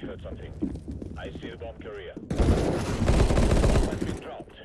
I heard something. I see the bomb carrier. Bomb has been dropped.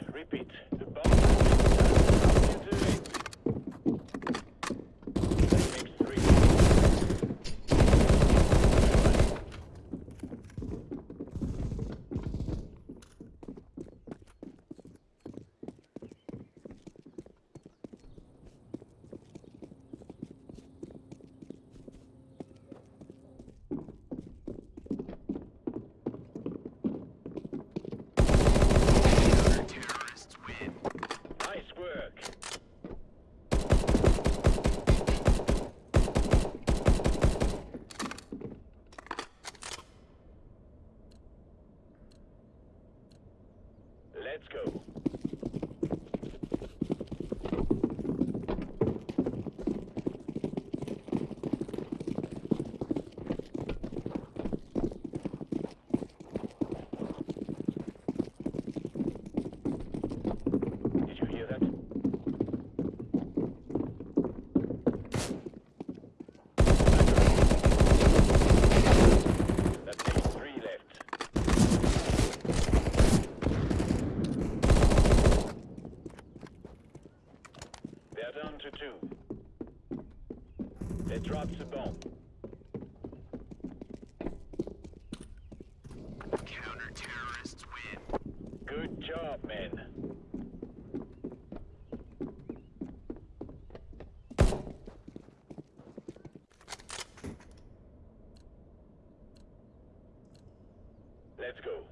Let's go. Counter-terrorists win. Good job, men. Let's go.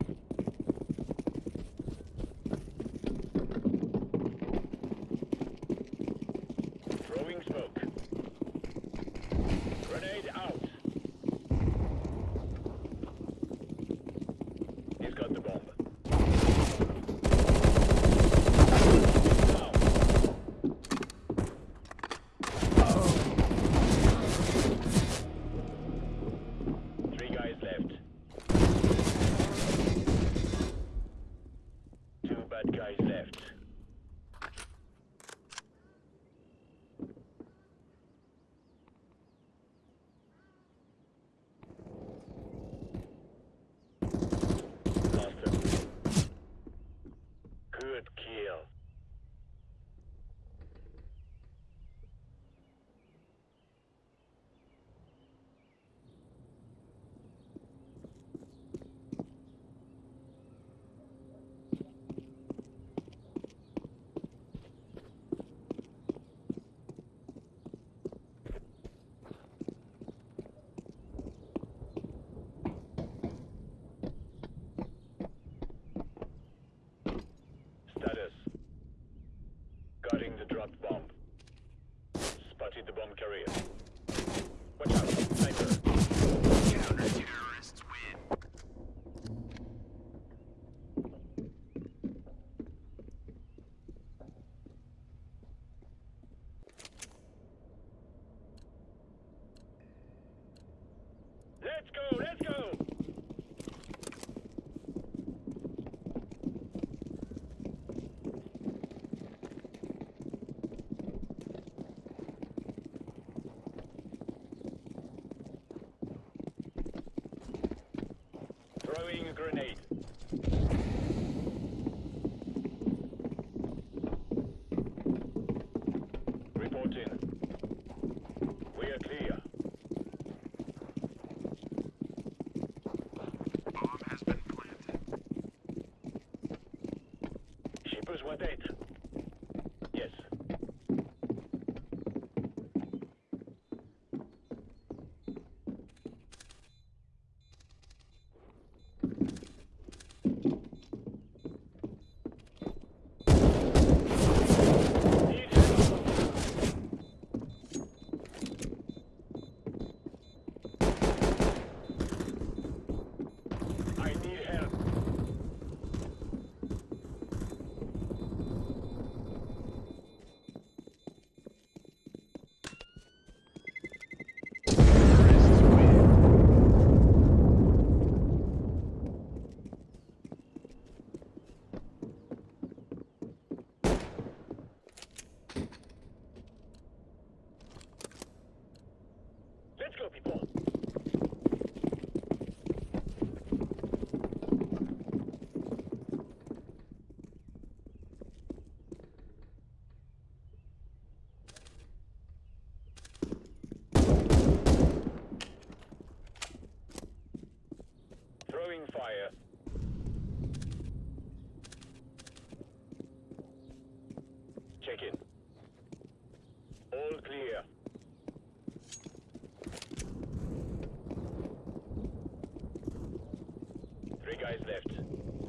the drop bomb. grenade. Report. We are clear. Bomb has been planted. Shippers were dead. Three guys left.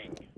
thing.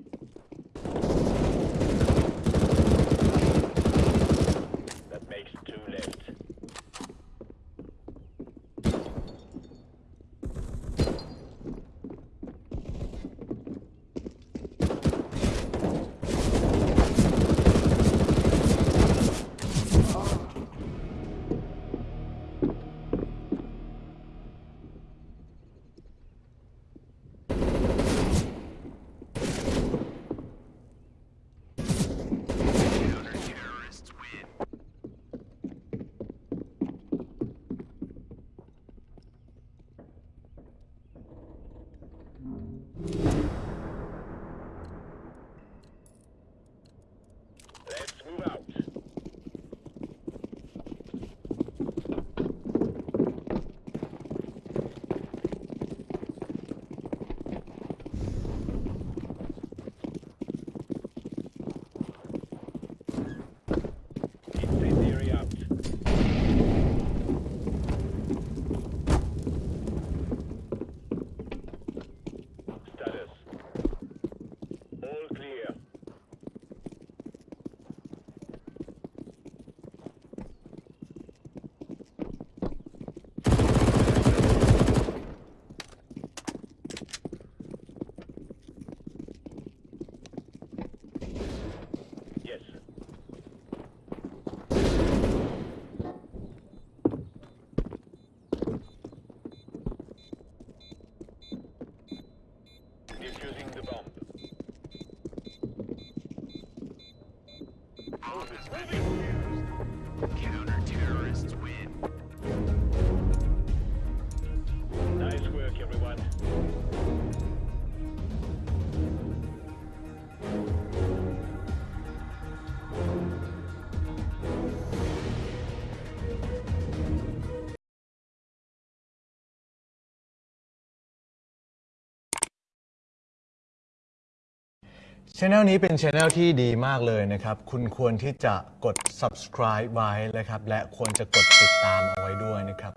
ช anel นี้เป็นช anel ที่ดีมากเลยนะครับ คุณควรที่จะกด subscribe ไว้นะครับ และควรจะกดติดตามเอาไว้ด้วยนะครับ